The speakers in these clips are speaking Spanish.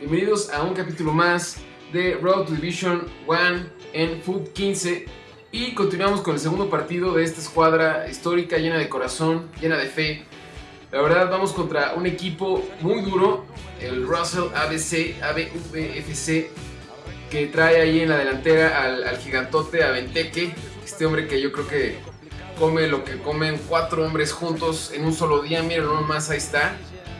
Bienvenidos a un capítulo más de Road to Division 1 en Foot 15 y continuamos con el segundo partido de esta escuadra histórica llena de corazón, llena de fe. La verdad vamos contra un equipo muy duro, el Russell ABC, ABVFC, que trae ahí en la delantera al, al gigantote Aventeque, este hombre que yo creo que come lo que comen cuatro hombres juntos en un solo día, miren nomás ahí está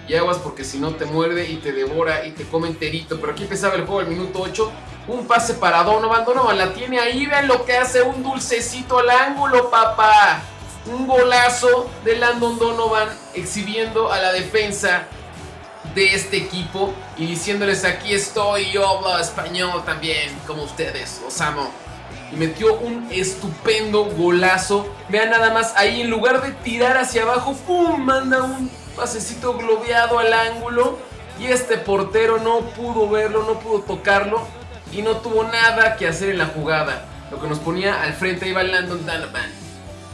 y aguas porque si no te muerde y te devora y te come enterito. Pero aquí empezaba el juego al minuto 8. Un pase para Donovan. Donovan la tiene ahí. Vean lo que hace. Un dulcecito al ángulo, papá. Un golazo de Landon Donovan exhibiendo a la defensa de este equipo y diciéndoles aquí estoy, yo hablo español también, como ustedes, los amo. Y metió un estupendo golazo. Vean nada más, ahí en lugar de tirar hacia abajo, ¡pum! Manda un pasecito globeado al ángulo y este portero no pudo verlo, no pudo tocarlo y no tuvo nada que hacer en la jugada. Lo que nos ponía al frente iba Landon Donovan.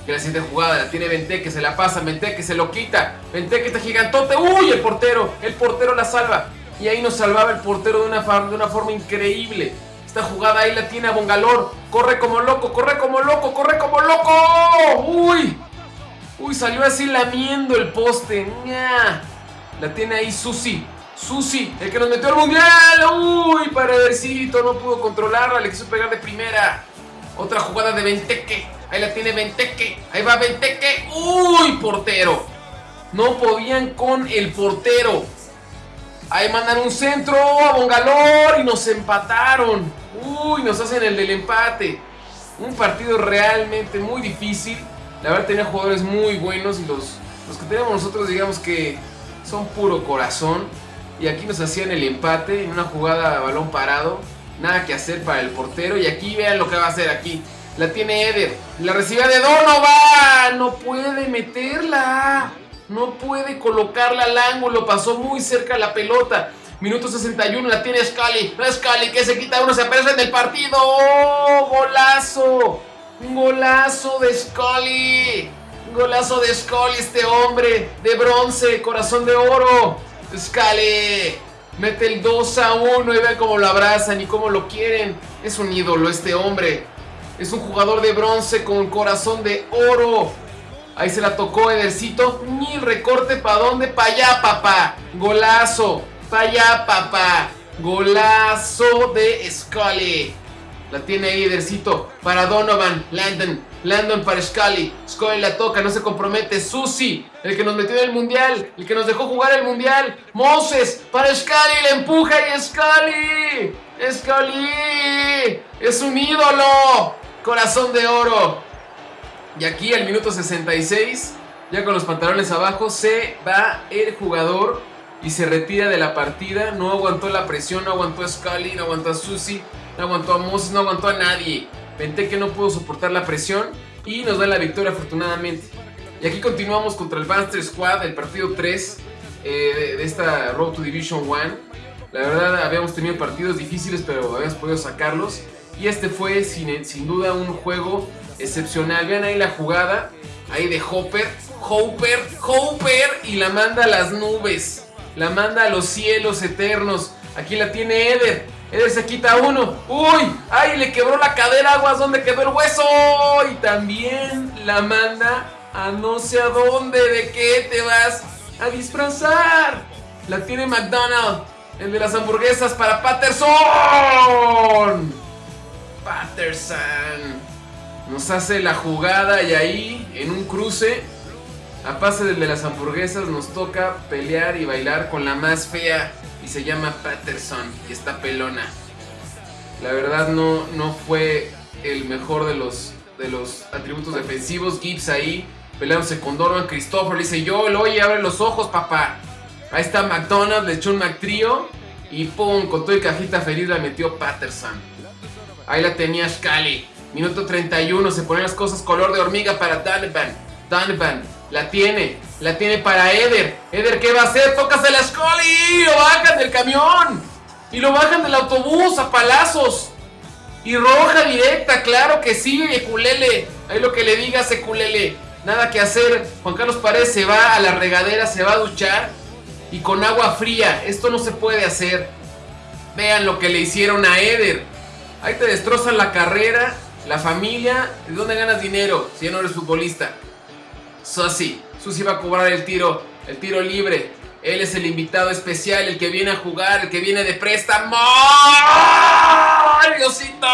Que la siguiente jugada la tiene que se la pasa, que se lo quita. que está gigantote. ¡Uy! El portero, el portero la salva. Y ahí nos salvaba el portero de una, de una forma increíble. Esta jugada ahí la tiene a Bongalor. Corre como loco, corre como loco, corre como loco. ¡Uy! Uy, salió así lamiendo el poste. La tiene ahí Susi. Susi, el que nos metió al mundial. Uy, paredecito, no pudo controlarla. Le quiso pegar de primera. Otra jugada de Venteque. Ahí la tiene Venteque. Ahí va Venteque. Uy, portero. No podían con el portero. Ahí mandan un centro a Bongalor y nos empataron. Uy, nos hacen el del empate. Un partido realmente muy difícil. La verdad tenía jugadores muy buenos y los, los que tenemos nosotros digamos que son puro corazón. Y aquí nos hacían el empate en una jugada a balón parado. Nada que hacer para el portero. Y aquí vean lo que va a hacer aquí. La tiene Eder. La recibe de Donovan. No puede meterla. No puede colocarla al ángulo. Pasó muy cerca la pelota. Minuto 61 la tiene Scali. Scali que se quita uno. Se aparece en el partido. ¡Oh, golazo! Golazo de Scully. Golazo de Scully, este hombre de bronce, corazón de oro. Scully. Mete el 2 a 1 y vean cómo lo abrazan y cómo lo quieren. Es un ídolo este hombre. Es un jugador de bronce con corazón de oro. Ahí se la tocó Edercito. Ni recorte para dónde? Para allá, papá. Golazo. Para allá, papá. Golazo de Scully. La tiene ahí Edercito para Donovan. Landon. Landon para Scully. Scully la toca, no se compromete. Susi, el que nos metió en el mundial. El que nos dejó jugar el mundial. Moses para Scully. Le empuja y Scully. Scully. Es un ídolo. Corazón de oro. Y aquí al minuto 66, ya con los pantalones abajo, se va el jugador y se retira de la partida. No aguantó la presión, no aguantó a Scully, no aguantó a Susi no aguantó a Moses, no aguantó a nadie. que no pudo soportar la presión y nos da la victoria afortunadamente. Y aquí continuamos contra el Banster Squad, el partido 3 eh, de, esta Road to Division 1. La verdad habíamos tenido partidos difíciles pero habíamos podido sacarlos. Y este fue sin, sin duda un juego excepcional. Vean ahí la jugada, ahí de Hopper. Hopper, Hopper y la manda a las nubes. La manda a los cielos eternos. Aquí la tiene Eder. Eder se quita uno. ¡Uy! ¡Ay! Le quebró la cadera, aguas. ¿Dónde quedó el hueso? Y también la manda a no sé a dónde. ¿De qué te vas a disfrazar? La tiene McDonald. El de las hamburguesas para Patterson. Patterson. Nos hace la jugada y ahí, en un cruce, a pase del de las hamburguesas, nos toca pelear y bailar con la más fea y se llama Patterson y está pelona. La verdad no, no fue el mejor de los, de los atributos defensivos. Gibbs ahí peleándose con Donovan Christopher. Le dice yo, oye, abre los ojos, papá. Ahí está McDonald's, le echó un McTrio y pum, con todo y cajita feliz la metió Patterson. Ahí la tenía Scali. Minuto 31, se ponen las cosas color de hormiga para Donovan. Donovan, la tiene, la tiene para Eder. Eder, ¿qué va a hacer? Tócase la Scully. Lo bajan del camión. Y lo bajan del autobús a palazos. Y roja directa, claro que sí, Eculele. Ahí lo que le digas, Eculele. Nada que hacer. Juan Carlos Paredes se va a la regadera, se va a duchar. y con agua fría. Esto no se puede hacer. Vean lo que le hicieron a Eder. Ahí te destrozan la carrera, la familia. ¿De dónde ganas dinero si no eres futbolista? Susi. Susi va a cobrar el tiro, el tiro libre. Él es el invitado especial, el que viene a jugar, el que viene de préstamo. ¡Ay, Diosito!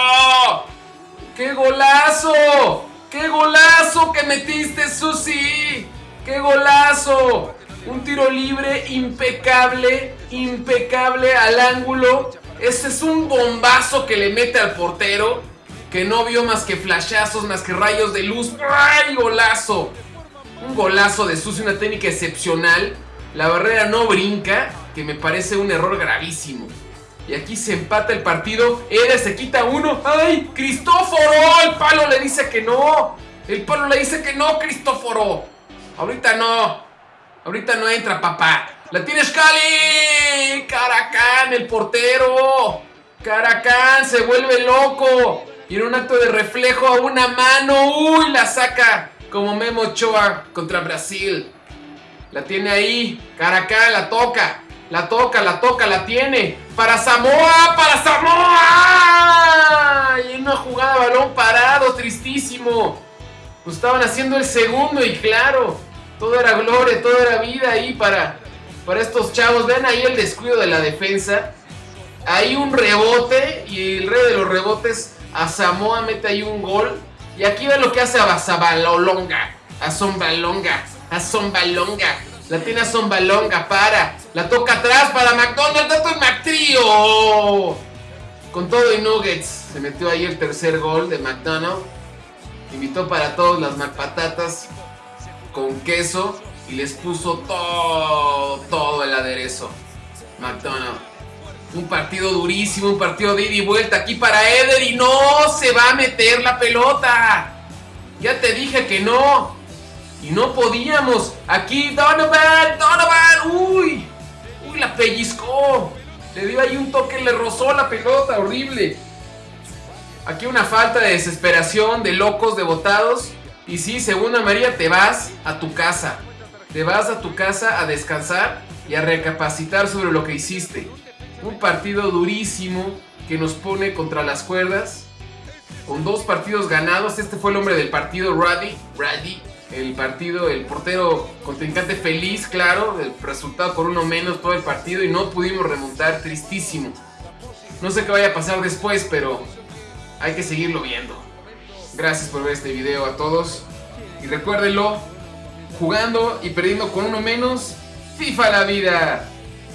¡Qué golazo! ¡Qué golazo que metiste, Susi! ¡Qué golazo! Un tiro libre impecable, impecable al ángulo. Ese es un bombazo que le mete al portero, que no vio más que flashazos, más que rayos de luz. ¡Ay, golazo! Un golazo de Susi, una técnica excepcional. La barrera no brinca, que me parece un error gravísimo. Y aquí se empata el partido. Era se quita uno. ¡Ay! ¡Cristóforo! El palo le dice que no. El palo le dice que no, Cristóforo. Ahorita no. Ahorita no entra, papá. La tiene Scali. Caracán, el portero. Caracán se vuelve loco. Y en un acto de reflejo a una mano. ¡Uy! La saca como Memo Ochoa contra Brasil. La tiene ahí. Caracán la toca. La toca, la toca, la tiene. Para Samoa, para Samoa. Y una jugada balón parado, tristísimo. Pues estaban haciendo el segundo y claro, todo era gloria, todo era vida ahí para, para estos chavos. Vean ahí el descuido de la defensa. Ahí un rebote y el rey de los rebotes a Samoa mete ahí un gol. Y aquí ve lo que hace a Basabalolonga, a Zombalonga, a Zombalonga. La tiene a Zombalonga, para. La toca atrás para McDonald's, dato y McTrio. Con todo y Nuggets, se metió ahí el tercer gol de McDonald's. Invitó para todos las McPatatas con queso y les puso todo, todo el aderezo. McDonald's. Un partido durísimo, un partido de ida y vuelta aquí para Eder y no se va a meter la pelota. Ya te dije que no. Y no podíamos. Aquí Donovan, Donovan. Uy, uy, la pellizcó. Le dio ahí un toque, le rozó la pelota, horrible. Aquí una falta de desesperación, de locos, de botados. Y sí, según María, te vas a tu casa. Te vas a tu casa a descansar y a recapacitar sobre lo que hiciste. Un partido durísimo que nos pone contra las cuerdas. Con dos partidos ganados. Este fue el hombre del partido, Ruddy. Ruddy. El partido, el portero contrincante feliz, claro. El resultado por uno menos todo el partido. Y no pudimos remontar. Tristísimo. No sé qué vaya a pasar después, pero hay que seguirlo viendo. Gracias por ver este video a todos. Y recuérdenlo, jugando y perdiendo con uno menos, FIFA la vida.